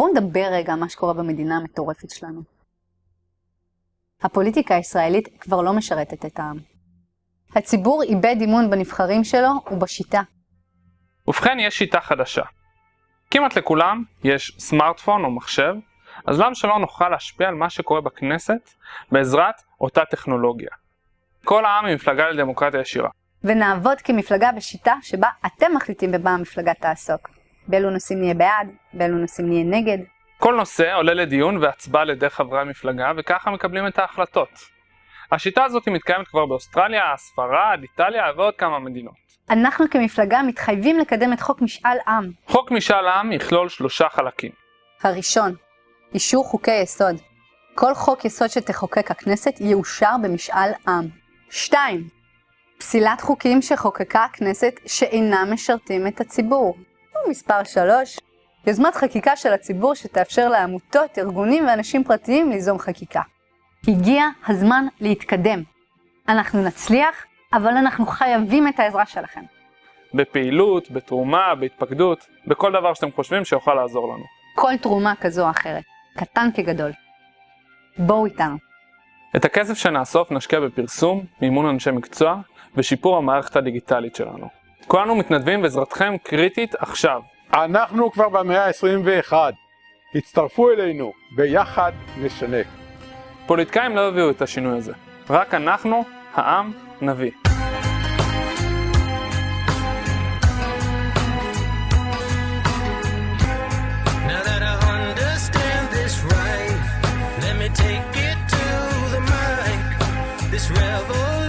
בואו נדבר רגע על מה שקורה במדינה המטורפת שלנו. הפוליטיקה הישראלית כבר לא משרתת את העם. הציבור איבד אמון בנבחרים שלו ובשיטה. ובכן, יש שיטה חדשה. כמעט לכולם יש סמארטפון או מחשב, אז למה שלא נוכל להשפיע על מה שקורה בכנסת בעזרת אותה טכנולוגיה? כל העם היא מפלגה לדמוקרטיה ישירה. ונעבוד כמפלגה בשיטה שבה אתם מחליטים במה המפלגה תעסוק. באילו נושאים נהיה בעד, באילו נושאים נהיה נגד. כל נושא עולה לדיון והצבעה על ידי חברי המפלגה וככה מקבלים את ההחלטות. השיטה הזאת מתקיימת כבר באוסטרליה, ספרד, איטליה ועוד כמה מדינות. אנחנו כמפלגה מתחייבים לקדם את חוק משאל עם. חוק משאל עם יכלול שלושה חלקים. הראשון, אישור חוקי יסוד. כל חוק יסוד שתחוקק הכנסת יאושר במשאל עם. 2. פסילת חוקים שחוקקה הכנסת שאינם משרתים את הציבור. ומספר 3. יוזמת חקיקה של הציבור שתאפשר לעמותות, ארגונים ואנשים פרטיים ליזום חקיקה. הגיע הזמן להתקדם. אנחנו נצליח, אבל אנחנו חייבים את העזרה שלכם. בפעילות, בתרומה, בהתפקדות, בכל דבר שאתם חושבים שיוכל לעזור לנו. כל תרומה כזו או אחרת, קטן כגדול. בואו איתנו. את הכסף שנאסוף נשקיע בפרסום, מימון אנשי מקצוע ושיפור המערכת הדיגיטלית שלנו. כולנו מתנדבים ועזרתכם קריטית עכשיו. אנחנו כבר במאה ה-21. הצטרפו אלינו, ביחד נשנה. פוליטיקאים לא הביאו את השינוי הזה. רק אנחנו, העם, נביא. take it to the mic. This revel.